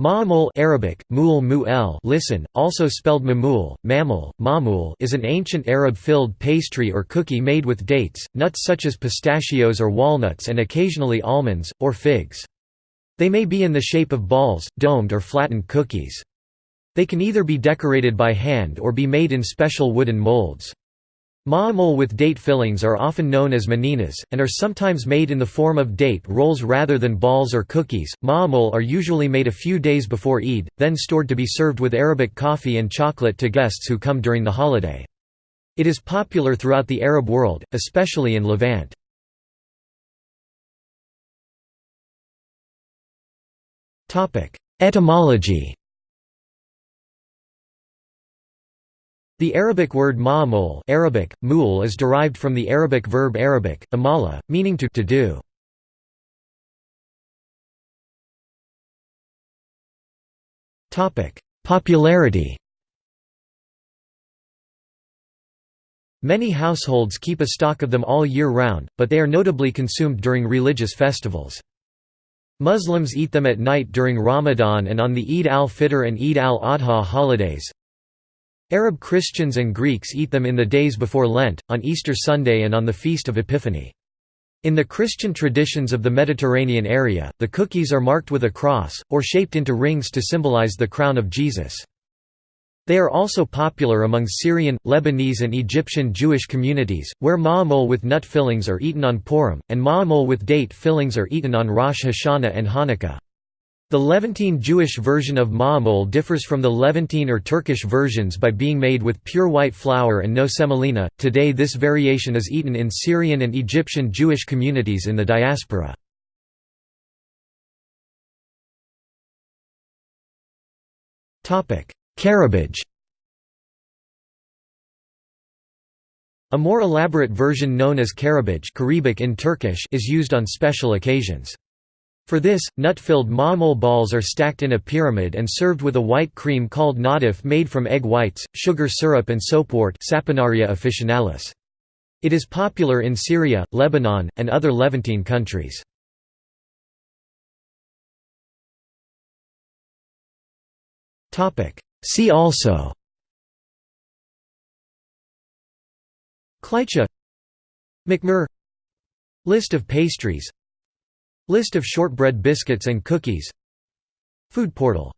Ma'amul Arabic, mu'al mu'el listen, also spelled mamul, mamul, mamul is an ancient Arab-filled pastry or cookie made with dates, nuts such as pistachios or walnuts and occasionally almonds, or figs. They may be in the shape of balls, domed or flattened cookies. They can either be decorated by hand or be made in special wooden molds. Ma'amul with date fillings are often known as maninas, and are sometimes made in the form of date rolls rather than balls or cookies. Ma'amul are usually made a few days before Eid, then stored to be served with Arabic coffee and chocolate to guests who come during the holiday. It is popular throughout the Arab world, especially in Levant. Etymology The Arabic word ma'amul Arabic, mul is derived from the Arabic verb Arabic, amala, meaning to, to do. Popularity Many households keep a stock of them all year round, but they are notably consumed during religious festivals. Muslims eat them at night during Ramadan and on the Eid al-Fitr and Eid al-Adha holidays. Arab Christians and Greeks eat them in the days before Lent, on Easter Sunday and on the Feast of Epiphany. In the Christian traditions of the Mediterranean area, the cookies are marked with a cross, or shaped into rings to symbolize the crown of Jesus. They are also popular among Syrian, Lebanese and Egyptian Jewish communities, where ma'amul with nut fillings are eaten on Purim, and ma'amul with date fillings are eaten on Rosh Hashanah and Hanukkah. The Levantine Jewish version of ma'amul differs from the Levantine or Turkish versions by being made with pure white flour and no semolina. Today, this variation is eaten in Syrian and Egyptian Jewish communities in the diaspora. Karabic A more elaborate version known as karabic in Turkish is used on special occasions. For this, nut-filled ma'amul balls are stacked in a pyramid and served with a white cream called nadif made from egg whites, sugar syrup and soapwort Saponaria officinalis. It is popular in Syria, Lebanon, and other Levantine countries. See also Kleicha Makmur List of pastries List of shortbread biscuits and cookies. Food portal